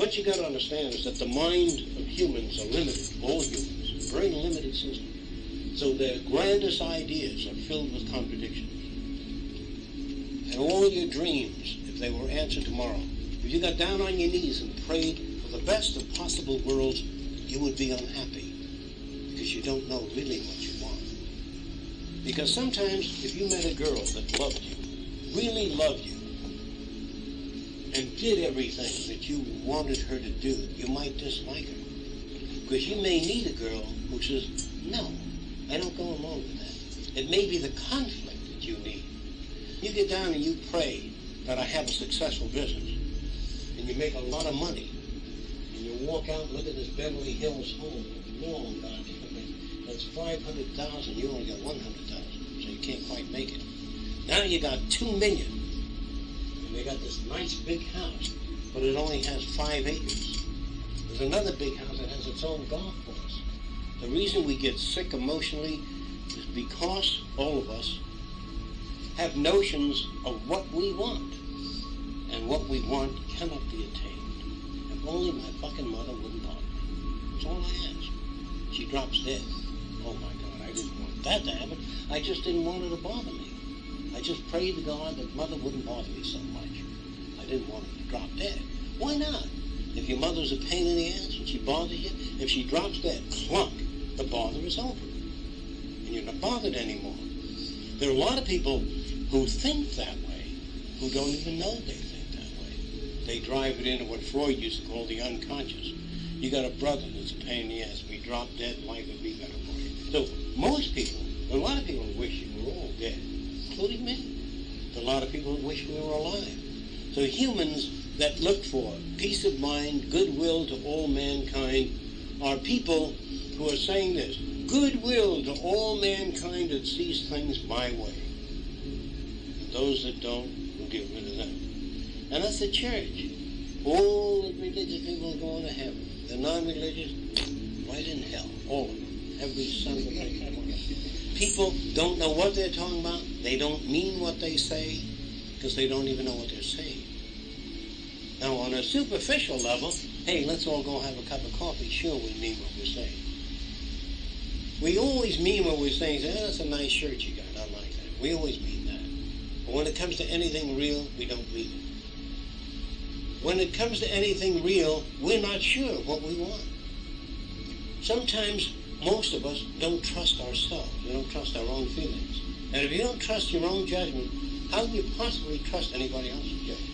what you got to understand is that the mind of humans are limited, all humans, very limited system. So their grandest ideas are filled with contradictions. And all your dreams, if they were answered tomorrow, if you got down on your knees and prayed for the best of possible worlds, you would be unhappy because you don't know really what you want. Because sometimes if you met a girl that loved you, really loved you, and did everything that you wanted her to do, you might dislike her. Because you may need a girl who says, no, I don't go along with that. It may be the conflict that you need. You get down and you pray that I have a successful business, and you make a lot of money, and you walk out and look at this Beverly Hills home, long God, that's 500,000, you only got 100,000, so you can't quite make it. Now you got 2 million. And they got this nice big house, but it only has five acres. There's another big house that has its own golf course. The reason we get sick emotionally is because all of us have notions of what we want. And what we want cannot be attained. If only my fucking mother wouldn't bother me. That's all I ask. She drops dead. Oh my God, I didn't want that to happen. I just didn't want her to bother me. I just prayed to God that mother wouldn't bother me so much. I didn't want her to drop dead. Why not? If your mother's a pain in the ass and she bothers you, if she drops dead, clunk, the bother is over. And you're not bothered anymore. There are a lot of people who think that way, who don't even know they think that way. They drive it into what Freud used to call the unconscious. You got a brother that's a pain in the ass. We dropped dead, life would be better for you. So most people, a lot of people wish you were all dead including me. A lot of people wish we were alive. So humans that look for peace of mind, goodwill to all mankind, are people who are saying this, goodwill to all mankind that sees things my way. And those that don't, we'll get rid of them. And that's the church. All the religious people are going to heaven. The non-religious, right in hell. All of them. Every son of a people don't know what they're talking about. They don't mean what they say because they don't even know what they're saying. Now, on a superficial level, hey, let's all go have a cup of coffee. Sure, we mean what we're saying. We always mean what we're saying. Say, oh, that's a nice shirt you got. I like that. We always mean that. But when it comes to anything real, we don't mean it. When it comes to anything real, we're not sure what we want. Sometimes most of us don't trust ourselves. We don't trust our own feelings. And if you don't trust your own judgment, how can you possibly trust anybody else's judgment?